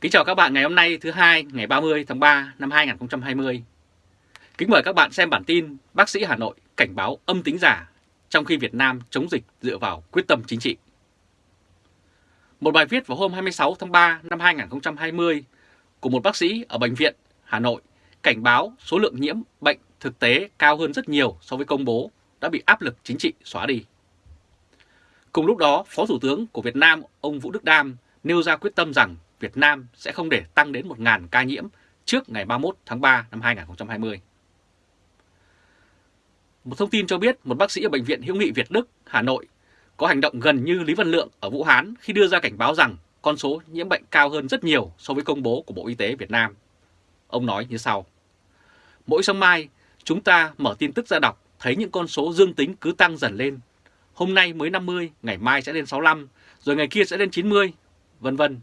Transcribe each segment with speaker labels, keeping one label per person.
Speaker 1: Kính chào các bạn ngày hôm nay thứ hai ngày 30 tháng 3 năm 2020. Kính mời các bạn xem bản tin bác sĩ Hà Nội cảnh báo âm tính giả trong khi Việt Nam chống dịch dựa vào quyết tâm chính trị. Một bài viết vào hôm 26 tháng 3 năm 2020 của một bác sĩ ở Bệnh viện Hà Nội cảnh báo số lượng nhiễm bệnh thực tế cao hơn rất nhiều so với công bố đã bị áp lực chính trị xóa đi. Cùng lúc đó, Phó Thủ tướng của Việt Nam ông Vũ Đức Đam nêu ra quyết tâm rằng Việt Nam sẽ không để tăng đến 1.000 ca nhiễm trước ngày 31 tháng 3 năm 2020. Một thông tin cho biết một bác sĩ ở Bệnh viện Hữu nghị Việt Đức, Hà Nội có hành động gần như Lý Văn Lượng ở Vũ Hán khi đưa ra cảnh báo rằng con số nhiễm bệnh cao hơn rất nhiều so với công bố của Bộ Y tế Việt Nam. Ông nói như sau. Mỗi sáng mai, chúng ta mở tin tức ra đọc thấy những con số dương tính cứ tăng dần lên. Hôm nay mới 50, ngày mai sẽ lên 65, rồi ngày kia sẽ lên 90, vân vân.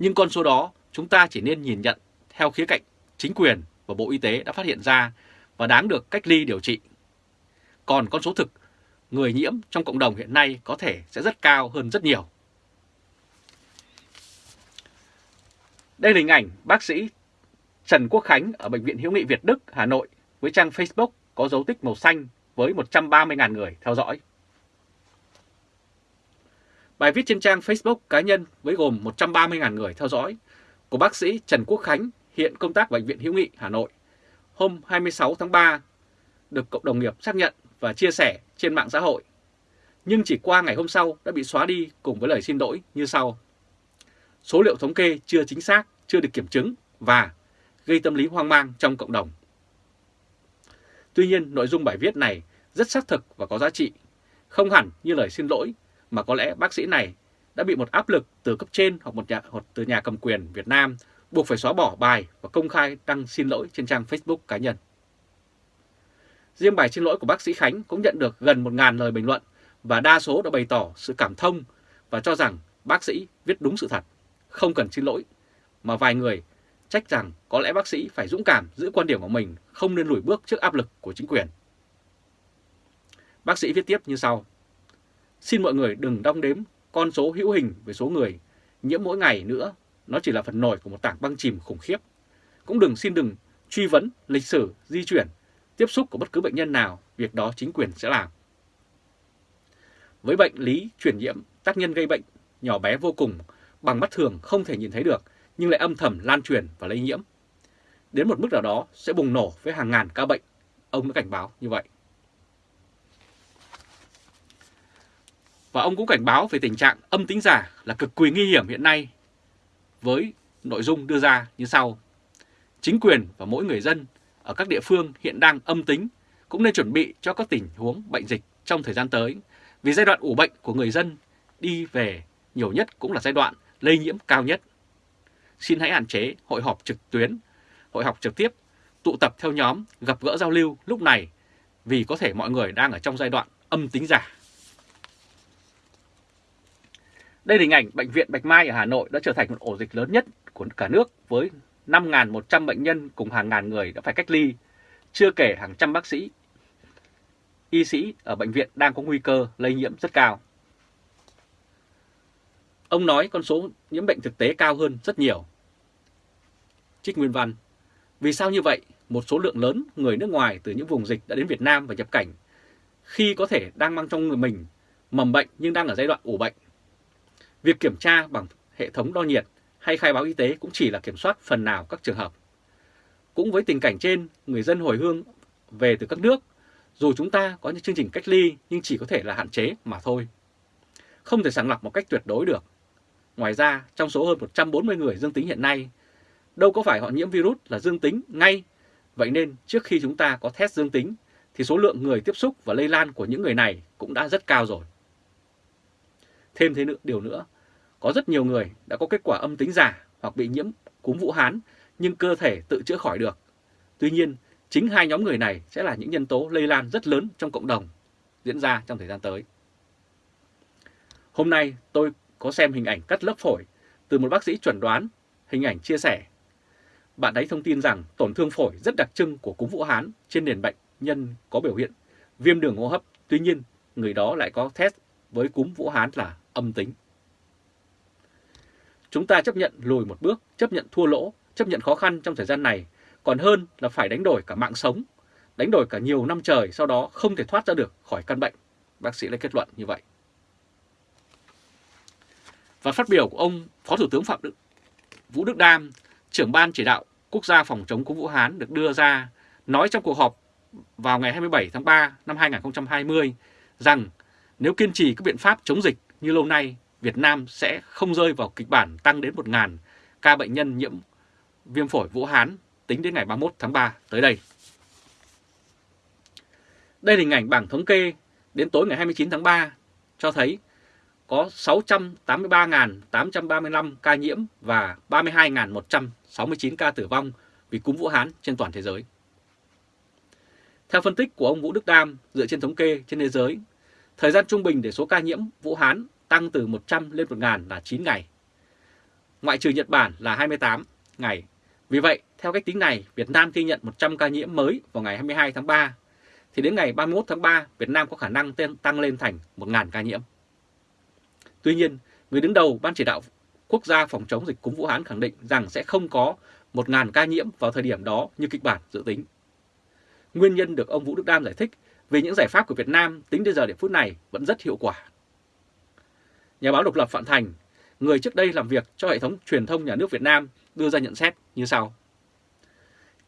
Speaker 1: Nhưng con số đó chúng ta chỉ nên nhìn nhận theo khía cạnh chính quyền và Bộ Y tế đã phát hiện ra và đáng được cách ly điều trị. Còn con số thực, người nhiễm trong cộng đồng hiện nay có thể sẽ rất cao hơn rất nhiều. Đây là hình ảnh bác sĩ Trần Quốc Khánh ở Bệnh viện Hiếu nghị Việt Đức, Hà Nội với trang Facebook có dấu tích màu xanh với 130.000 người theo dõi. Bài viết trên trang Facebook cá nhân với gồm 130.000 người theo dõi của bác sĩ Trần Quốc Khánh hiện công tác Bệnh viện Hữu nghị Hà Nội hôm 26 tháng 3 được cộng đồng nghiệp xác nhận và chia sẻ trên mạng xã hội. Nhưng chỉ qua ngày hôm sau đã bị xóa đi cùng với lời xin lỗi như sau. Số liệu thống kê chưa chính xác, chưa được kiểm chứng và gây tâm lý hoang mang trong cộng đồng. Tuy nhiên, nội dung bài viết này rất xác thực và có giá trị, không hẳn như lời xin lỗi mà có lẽ bác sĩ này đã bị một áp lực từ cấp trên hoặc một nhà hoặc từ nhà cầm quyền Việt Nam buộc phải xóa bỏ bài và công khai đăng xin lỗi trên trang Facebook cá nhân. Riêng bài xin lỗi của bác sĩ Khánh cũng nhận được gần 1.000 lời bình luận và đa số đã bày tỏ sự cảm thông và cho rằng bác sĩ viết đúng sự thật, không cần xin lỗi, mà vài người trách rằng có lẽ bác sĩ phải dũng cảm giữ quan điểm của mình, không nên lùi bước trước áp lực của chính quyền. Bác sĩ viết tiếp như sau. Xin mọi người đừng đong đếm con số hữu hình về số người nhiễm mỗi ngày nữa, nó chỉ là phần nổi của một tảng băng chìm khủng khiếp. Cũng đừng xin đừng truy vấn lịch sử, di chuyển, tiếp xúc của bất cứ bệnh nhân nào, việc đó chính quyền sẽ làm. Với bệnh lý truyền nhiễm, tác nhân gây bệnh nhỏ bé vô cùng, bằng mắt thường không thể nhìn thấy được, nhưng lại âm thầm lan truyền và lây nhiễm. Đến một mức nào đó sẽ bùng nổ với hàng ngàn ca bệnh, ông đã cảnh báo như vậy. Và ông cũng cảnh báo về tình trạng âm tính giả là cực kỳ nguy hiểm hiện nay với nội dung đưa ra như sau. Chính quyền và mỗi người dân ở các địa phương hiện đang âm tính cũng nên chuẩn bị cho các tình huống bệnh dịch trong thời gian tới vì giai đoạn ủ bệnh của người dân đi về nhiều nhất cũng là giai đoạn lây nhiễm cao nhất. Xin hãy hạn chế hội họp trực tuyến, hội họp trực tiếp, tụ tập theo nhóm, gặp gỡ giao lưu lúc này vì có thể mọi người đang ở trong giai đoạn âm tính giả. Đây là hình ảnh Bệnh viện Bạch Mai ở Hà Nội đã trở thành một ổ dịch lớn nhất của cả nước với 5.100 bệnh nhân cùng hàng ngàn người đã phải cách ly, chưa kể hàng trăm bác sĩ, y sĩ ở bệnh viện đang có nguy cơ lây nhiễm rất cao. Ông nói con số nhiễm bệnh thực tế cao hơn rất nhiều. Trích Nguyên Văn Vì sao như vậy? Một số lượng lớn người nước ngoài từ những vùng dịch đã đến Việt Nam và nhập cảnh khi có thể đang mang trong người mình mầm bệnh nhưng đang ở giai đoạn ủ bệnh Việc kiểm tra bằng hệ thống đo nhiệt hay khai báo y tế cũng chỉ là kiểm soát phần nào các trường hợp. Cũng với tình cảnh trên, người dân hồi hương về từ các nước, dù chúng ta có những chương trình cách ly nhưng chỉ có thể là hạn chế mà thôi. Không thể sàng lọc một cách tuyệt đối được. Ngoài ra, trong số hơn 140 người dương tính hiện nay, đâu có phải họ nhiễm virus là dương tính ngay. Vậy nên trước khi chúng ta có test dương tính thì số lượng người tiếp xúc và lây lan của những người này cũng đã rất cao rồi. Thêm thế nữa, điều nữa, có rất nhiều người đã có kết quả âm tính giả hoặc bị nhiễm cúm Vũ Hán nhưng cơ thể tự chữa khỏi được. Tuy nhiên, chính hai nhóm người này sẽ là những nhân tố lây lan rất lớn trong cộng đồng diễn ra trong thời gian tới. Hôm nay tôi có xem hình ảnh cắt lớp phổi từ một bác sĩ chuẩn đoán, hình ảnh chia sẻ. Bạn ấy thông tin rằng tổn thương phổi rất đặc trưng của cúm Vũ Hán trên nền bệnh nhân có biểu hiện viêm đường hô hấp. Tuy nhiên, người đó lại có test với cúm Vũ Hán là âm tính. chúng ta chấp nhận lùi một bước, chấp nhận thua lỗ, chấp nhận khó khăn trong thời gian này, còn hơn là phải đánh đổi cả mạng sống, đánh đổi cả nhiều năm trời sau đó không thể thoát ra được khỏi căn bệnh. Bác sĩ lại kết luận như vậy. Và phát biểu của ông Phó Thủ tướng Phạm Đức, Vũ Đức Đam, trưởng ban chỉ đạo quốc gia phòng chống cúm Vũ Hán được đưa ra nói trong cuộc họp vào ngày 27 tháng 3 năm 2020 rằng nếu kiên trì các biện pháp chống dịch như lâu nay, Việt Nam sẽ không rơi vào kịch bản tăng đến 1.000 ca bệnh nhân nhiễm viêm phổi Vũ Hán tính đến ngày 31 tháng 3 tới đây. Đây là hình ảnh bảng thống kê đến tối ngày 29 tháng 3 cho thấy có 683.835 ca nhiễm và 32.169 ca tử vong vì cúm Vũ Hán trên toàn thế giới. Theo phân tích của ông Vũ Đức Đam, dựa trên thống kê trên thế giới, thời gian trung bình để số ca nhiễm Vũ Hán tăng từ 100 lên 1.000 là 9 ngày. Ngoại trừ Nhật Bản là 28 ngày. Vì vậy, theo cách tính này, Việt Nam ghi nhận 100 ca nhiễm mới vào ngày 22 tháng 3, thì đến ngày 31 tháng 3, Việt Nam có khả năng tăng lên thành 1.000 ca nhiễm. Tuy nhiên, người đứng đầu Ban chỉ đạo quốc gia phòng chống dịch cúm Vũ Hán khẳng định rằng sẽ không có 1.000 ca nhiễm vào thời điểm đó như kịch bản dự tính. Nguyên nhân được ông Vũ Đức Đam giải thích vì những giải pháp của Việt Nam tính đến giờ điểm phút này vẫn rất hiệu quả. Nhà báo độc lập Phạm Thành, người trước đây làm việc cho hệ thống truyền thông nhà nước Việt Nam đưa ra nhận xét như sau.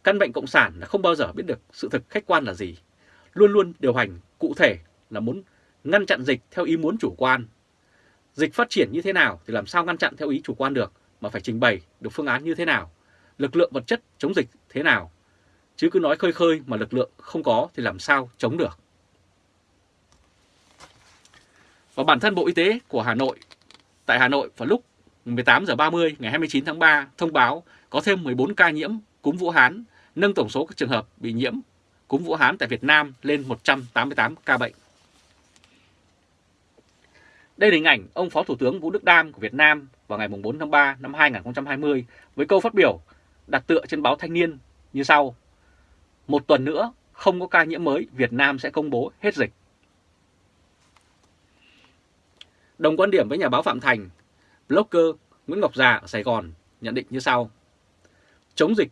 Speaker 1: Căn bệnh cộng sản là không bao giờ biết được sự thực khách quan là gì, luôn luôn điều hành cụ thể là muốn ngăn chặn dịch theo ý muốn chủ quan. Dịch phát triển như thế nào thì làm sao ngăn chặn theo ý chủ quan được mà phải trình bày được phương án như thế nào, lực lượng vật chất chống dịch thế nào. Chứ cứ nói khơi khơi mà lực lượng không có thì làm sao chống được. Và bản thân Bộ Y tế của Hà Nội, tại Hà Nội vào lúc 18 giờ 30 ngày 29 tháng 3 thông báo có thêm 14 ca nhiễm cúm Vũ Hán, nâng tổng số các trường hợp bị nhiễm cúm Vũ Hán tại Việt Nam lên 188 ca bệnh. Đây là hình ảnh ông Phó Thủ tướng Vũ Đức Đam của Việt Nam vào ngày 4 tháng 3 năm 2020 với câu phát biểu đặt tựa trên báo Thanh niên như sau. Một tuần nữa, không có ca nhiễm mới, Việt Nam sẽ công bố hết dịch. Đồng quan điểm với nhà báo Phạm Thành, blogger Nguyễn Ngọc Già ở Sài Gòn nhận định như sau. Chống dịch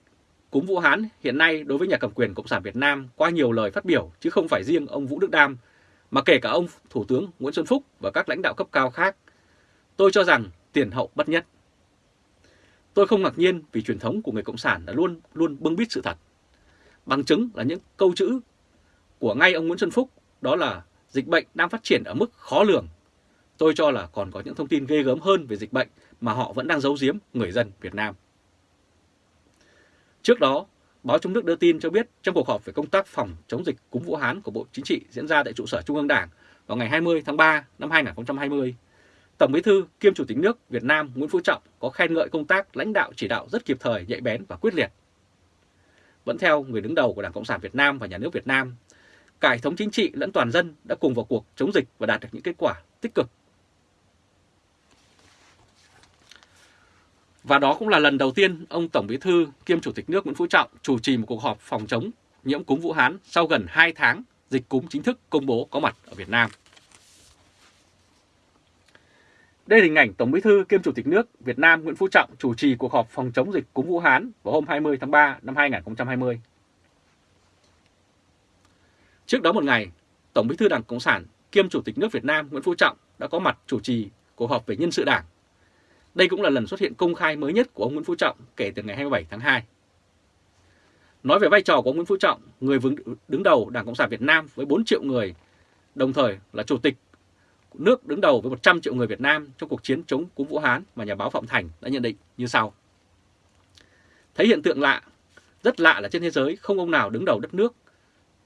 Speaker 1: cúm Vũ Hán hiện nay đối với nhà cầm quyền Cộng sản Việt Nam qua nhiều lời phát biểu chứ không phải riêng ông Vũ Đức Đam, mà kể cả ông Thủ tướng Nguyễn Xuân Phúc và các lãnh đạo cấp cao khác. Tôi cho rằng tiền hậu bất nhất. Tôi không ngạc nhiên vì truyền thống của người Cộng sản đã luôn luôn bưng bít sự thật. Bằng chứng là những câu chữ của ngay ông Nguyễn Xuân Phúc đó là dịch bệnh đang phát triển ở mức khó lường Tôi cho là còn có những thông tin ghê gớm hơn về dịch bệnh mà họ vẫn đang giấu giếm người dân Việt Nam. Trước đó, báo trong nước đưa tin cho biết trong cuộc họp về công tác phòng chống dịch cúm Vũ Hán của Bộ Chính trị diễn ra tại trụ sở Trung ương Đảng vào ngày 20 tháng 3 năm 2020, Tổng Bí thư kiêm Chủ tịch nước Việt Nam Nguyễn Phú Trọng có khen ngợi công tác lãnh đạo chỉ đạo rất kịp thời, nhạy bén và quyết liệt. Vẫn theo người đứng đầu của Đảng Cộng sản Việt Nam và Nhà nước Việt Nam, cả hệ thống chính trị lẫn toàn dân đã cùng vào cuộc chống dịch và đạt được những kết quả tích cực Và đó cũng là lần đầu tiên ông Tổng Bí thư kiêm Chủ tịch nước Nguyễn Phú Trọng chủ trì một cuộc họp phòng chống nhiễm cúm Vũ Hán sau gần 2 tháng dịch cúm chính thức công bố có mặt ở Việt Nam. Đây là hình ảnh Tổng Bí thư kiêm Chủ tịch nước Việt Nam Nguyễn Phú Trọng chủ trì cuộc họp phòng chống dịch cúm Vũ Hán vào hôm 20 tháng 3 năm 2020. Trước đó một ngày, Tổng Bí thư Đảng Cộng sản kiêm Chủ tịch nước Việt Nam Nguyễn Phú Trọng đã có mặt chủ trì cuộc họp về nhân sự đảng đây cũng là lần xuất hiện công khai mới nhất của ông Nguyễn Phú Trọng kể từ ngày 27 tháng 2. Nói về vai trò của ông Nguyễn Phú Trọng, người đứng đầu Đảng Cộng sản Việt Nam với 4 triệu người, đồng thời là chủ tịch nước đứng đầu với 100 triệu người Việt Nam trong cuộc chiến chống cúm Vũ Hán mà nhà báo Phạm Thành đã nhận định như sau. Thấy hiện tượng lạ, rất lạ là trên thế giới không ông nào đứng đầu đất nước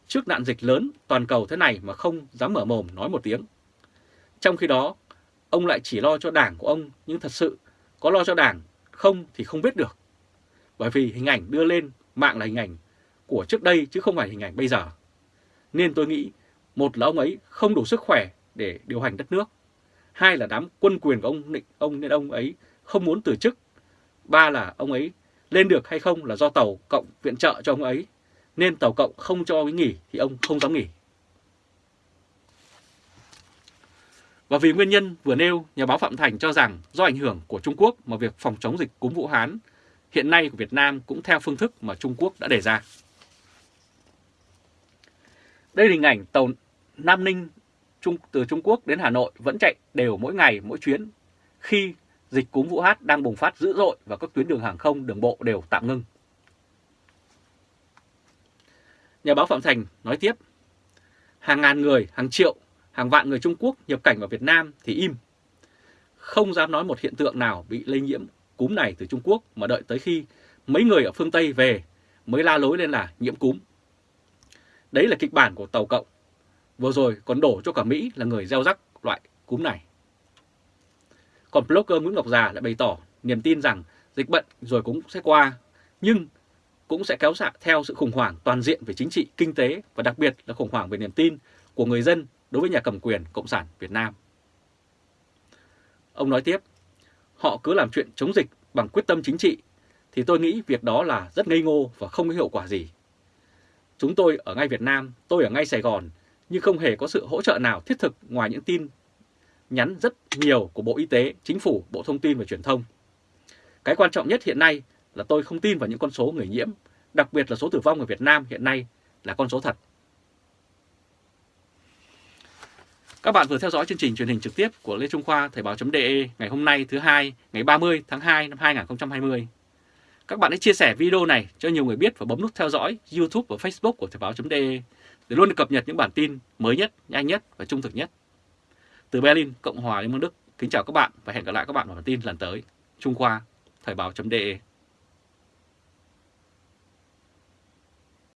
Speaker 1: trước nạn dịch lớn toàn cầu thế này mà không dám mở mồm nói một tiếng. Trong khi đó, ông lại chỉ lo cho đảng của ông nhưng thật sự có lo cho đảng không thì không biết được. Bởi vì hình ảnh đưa lên mạng là hình ảnh của trước đây chứ không phải hình ảnh bây giờ. Nên tôi nghĩ một là ông ấy không đủ sức khỏe để điều hành đất nước. Hai là đám quân quyền của ông định ông nên ông ấy không muốn từ chức. Ba là ông ấy lên được hay không là do tàu cộng viện trợ cho ông ấy. Nên tàu cộng không cho ông ấy nghỉ thì ông không dám nghỉ. Và vì nguyên nhân vừa nêu, nhà báo Phạm Thành cho rằng do ảnh hưởng của Trung Quốc mà việc phòng chống dịch cúm Vũ Hán hiện nay của Việt Nam cũng theo phương thức mà Trung Quốc đã đề ra. Đây là hình ảnh tàu Nam Ninh Trung, từ Trung Quốc đến Hà Nội vẫn chạy đều mỗi ngày mỗi chuyến khi dịch cúm Vũ Hán đang bùng phát dữ dội và các tuyến đường hàng không, đường bộ đều tạm ngưng. Nhà báo Phạm Thành nói tiếp, hàng ngàn người, hàng triệu, hàng vạn người Trung Quốc nhập cảnh vào Việt Nam thì im. Không dám nói một hiện tượng nào bị lây nhiễm cúm này từ Trung Quốc mà đợi tới khi mấy người ở phương Tây về mới la lối lên là nhiễm cúm. Đấy là kịch bản của Tàu Cộng. Vừa rồi còn đổ cho cả Mỹ là người gieo rắc loại cúm này. Còn blogger Nguyễn Ngọc Già lại bày tỏ niềm tin rằng dịch bệnh rồi cũng sẽ qua, nhưng cũng sẽ kéo xạ theo sự khủng hoảng toàn diện về chính trị, kinh tế và đặc biệt là khủng hoảng về niềm tin của người dân đối với nhà cầm quyền Cộng sản Việt Nam. Ông nói tiếp, họ cứ làm chuyện chống dịch bằng quyết tâm chính trị, thì tôi nghĩ việc đó là rất ngây ngô và không có hiệu quả gì. Chúng tôi ở ngay Việt Nam, tôi ở ngay Sài Gòn, nhưng không hề có sự hỗ trợ nào thiết thực ngoài những tin nhắn rất nhiều của Bộ Y tế, Chính phủ, Bộ Thông tin và Truyền thông. Cái quan trọng nhất hiện nay là tôi không tin vào những con số người nhiễm, đặc biệt là số tử vong ở Việt Nam hiện nay là con số thật. Các bạn vừa theo dõi chương trình truyền hình trực tiếp của Lê Trung Khoa Thời báo.de ngày hôm nay thứ hai ngày 30 tháng 2 năm 2020. Các bạn hãy chia sẻ video này cho nhiều người biết và bấm nút theo dõi YouTube và Facebook của Thời báo.de để luôn được cập nhật những bản tin mới nhất, nhanh nhất và trung thực nhất. Từ Berlin, Cộng hòa Liên bang Đức, kính chào các bạn và hẹn gặp lại các bạn vào bản tin lần tới. Trung Khoa, Thời báo.de